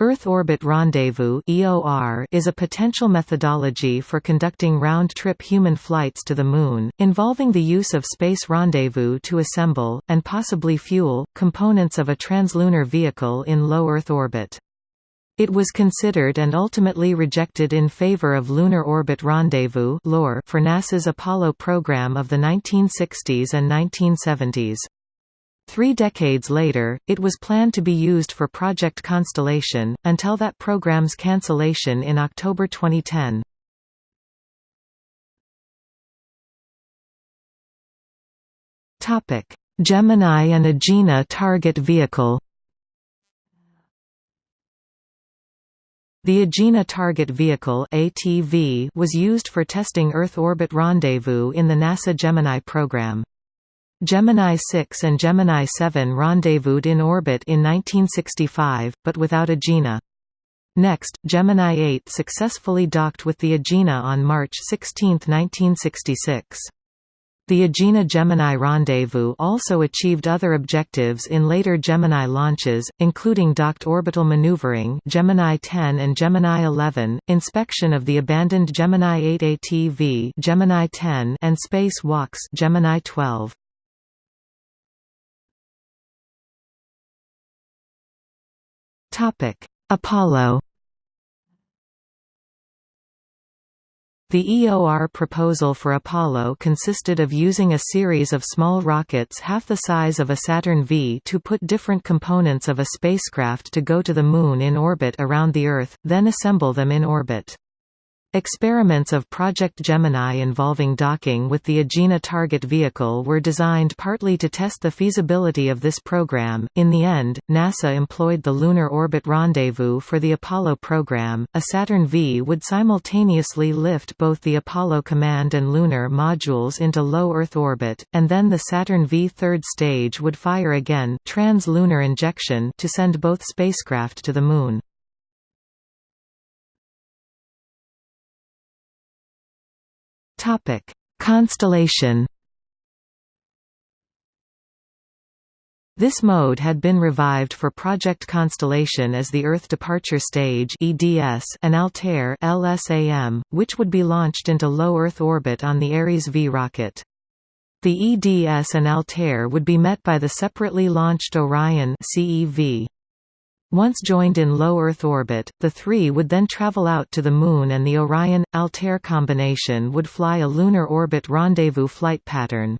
Earth Orbit Rendezvous is a potential methodology for conducting round-trip human flights to the Moon, involving the use of space rendezvous to assemble, and possibly fuel, components of a translunar vehicle in low Earth orbit. It was considered and ultimately rejected in favor of Lunar Orbit Rendezvous for NASA's Apollo program of the 1960s and 1970s. Three decades later, it was planned to be used for Project Constellation, until that program's cancellation in October 2010. Gemini and Agena target vehicle The Agena Target Vehicle ATV was used for testing Earth orbit rendezvous in the NASA Gemini program. Gemini 6 and Gemini 7 rendezvoused in orbit in 1965, but without Agena. Next, Gemini 8 successfully docked with the Agena on March 16, 1966. The Agena-Gemini rendezvous also achieved other objectives in later Gemini launches, including docked orbital maneuvering Gemini 10 and Gemini 11, inspection of the abandoned Gemini 8 ATV Gemini 10 and space walks Gemini 12. Apollo The EOR proposal for Apollo consisted of using a series of small rockets half the size of a Saturn V to put different components of a spacecraft to go to the Moon in orbit around the Earth, then assemble them in orbit. Experiments of Project Gemini involving docking with the Agena target vehicle were designed partly to test the feasibility of this program. In the end, NASA employed the Lunar Orbit Rendezvous for the Apollo program. A Saturn V would simultaneously lift both the Apollo command and lunar modules into low Earth orbit, and then the Saturn V third stage would fire again trans-lunar injection to send both spacecraft to the Moon. Topic: Constellation. This mode had been revived for Project Constellation as the Earth Departure Stage (EDS) and Altair (LSAM), which would be launched into low Earth orbit on the Ares V rocket. The EDS and Altair would be met by the separately launched Orion (CEV). Once joined in low Earth orbit, the three would then travel out to the Moon and the Orion-Altair combination would fly a lunar orbit rendezvous flight pattern.